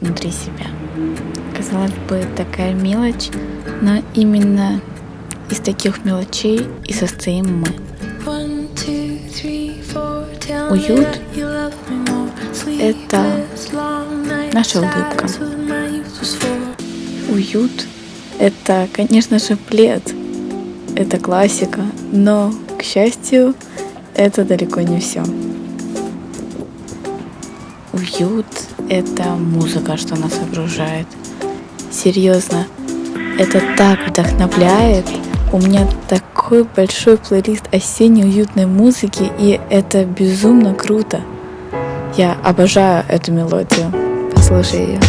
внутри себя. Казалось бы, такая мелочь, но именно из таких мелочей и состоим мы. Уют — это наша улыбка. Уют — это, конечно же, плед. Это классика, но, к счастью, это далеко не все. Уют — это музыка, что нас окружает. Серьезно, это так вдохновляет. У меня такой большой плейлист осенней уютной музыки, и это безумно круто. Я обожаю эту мелодию. Послушай ее.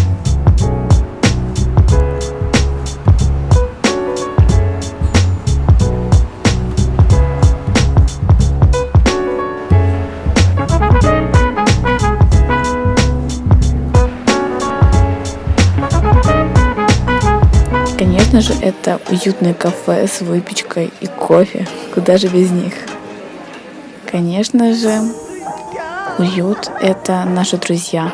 Конечно же, это уютное кафе с выпечкой и кофе. Куда же без них? Конечно же, уют — это наши друзья.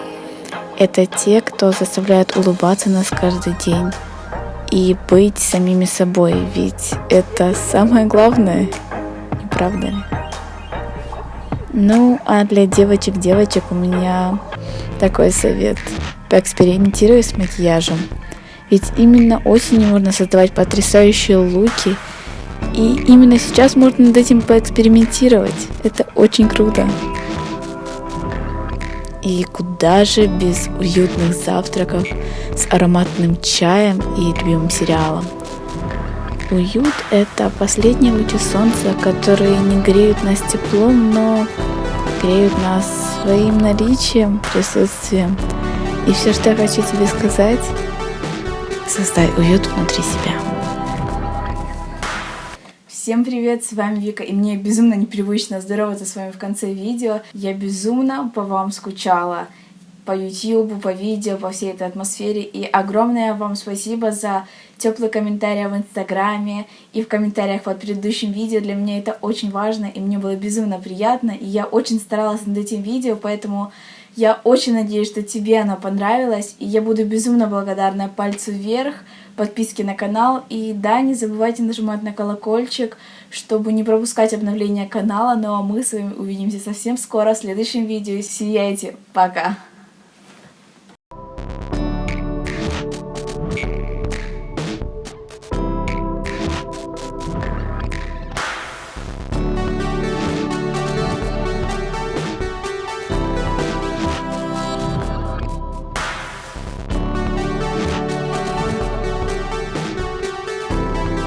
Это те, кто заставляет улыбаться нас каждый день и быть самими собой, ведь это самое главное, не правда ли? Ну, а для девочек-девочек у меня такой совет. Поэкспериментируй с макияжем. Ведь именно осенью можно создавать потрясающие луки. И именно сейчас можно над этим поэкспериментировать. Это очень круто. И куда же без уютных завтраков с ароматным чаем и любимым сериалом. Уют – это последние лучи солнца, которые не греют нас теплом, но греют нас своим наличием, присутствием. И все, что я хочу тебе сказать, Создай уют внутри себя. Всем привет, с вами Вика, и мне безумно непривычно здороваться с вами в конце видео. Я безумно по вам скучала по YouTube, по видео, по всей этой атмосфере. И огромное вам спасибо за теплые комментарии в Инстаграме и в комментариях под предыдущим видео. Для меня это очень важно, и мне было безумно приятно. И я очень старалась над этим видео, поэтому я очень надеюсь, что тебе оно понравилось, и я буду безумно благодарна пальцу вверх, подписке на канал, и да, не забывайте нажимать на колокольчик, чтобы не пропускать обновления канала, ну а мы с вами увидимся совсем скоро в следующем видео. Сияйте, пока!